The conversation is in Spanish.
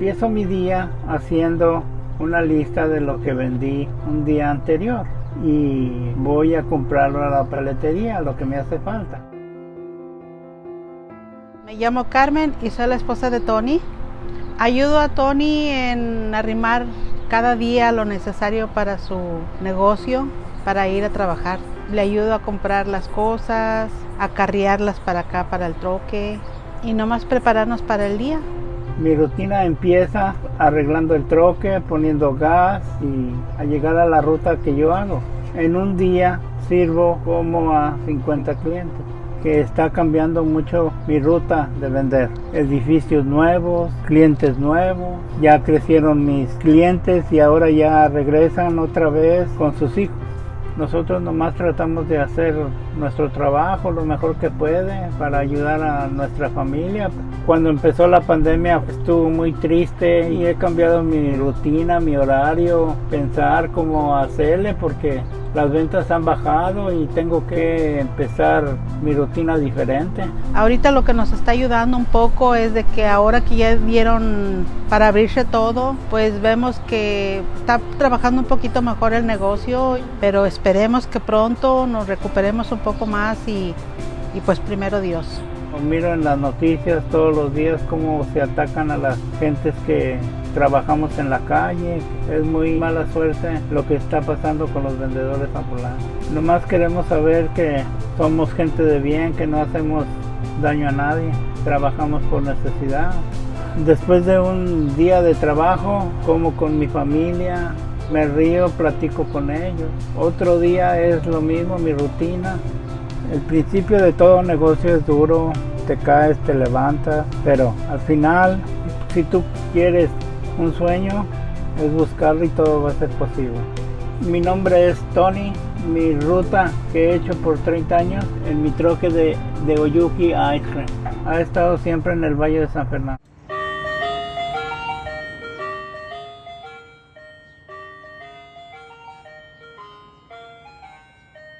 empiezo mi día haciendo una lista de lo que vendí un día anterior y voy a comprarlo a la paletería, lo que me hace falta. Me llamo Carmen y soy la esposa de Tony. Ayudo a Tony en arrimar cada día lo necesario para su negocio, para ir a trabajar. Le ayudo a comprar las cosas, a carriarlas para acá, para el troque y nomás prepararnos para el día. Mi rutina empieza arreglando el troque, poniendo gas y a llegar a la ruta que yo hago. En un día sirvo como a 50 clientes que está cambiando mucho mi ruta de vender. Edificios nuevos, clientes nuevos, ya crecieron mis clientes y ahora ya regresan otra vez con sus hijos. Nosotros nomás tratamos de hacer nuestro trabajo lo mejor que puede para ayudar a nuestra familia. Cuando empezó la pandemia estuvo muy triste y he cambiado mi rutina, mi horario, pensar cómo hacerle porque las ventas han bajado y tengo que empezar mi rutina diferente. Ahorita lo que nos está ayudando un poco es de que ahora que ya dieron para abrirse todo, pues vemos que está trabajando un poquito mejor el negocio, pero esperemos que pronto nos recuperemos un poco más y, y pues primero Dios. Miro en las noticias todos los días cómo se atacan a las gentes que trabajamos en la calle. Es muy mala suerte lo que está pasando con los vendedores ambulantes. Nomás queremos saber que somos gente de bien, que no hacemos daño a nadie, trabajamos por necesidad. Después de un día de trabajo, como con mi familia, me río, platico con ellos. Otro día es lo mismo, mi rutina. El principio de todo negocio es duro, te caes, te levantas, pero al final, si tú quieres un sueño, es buscarlo y todo va a ser posible. Mi nombre es Tony, mi ruta que he hecho por 30 años en mi troque de, de Oyuki a Cream. Ha estado siempre en el Valle de San Fernando.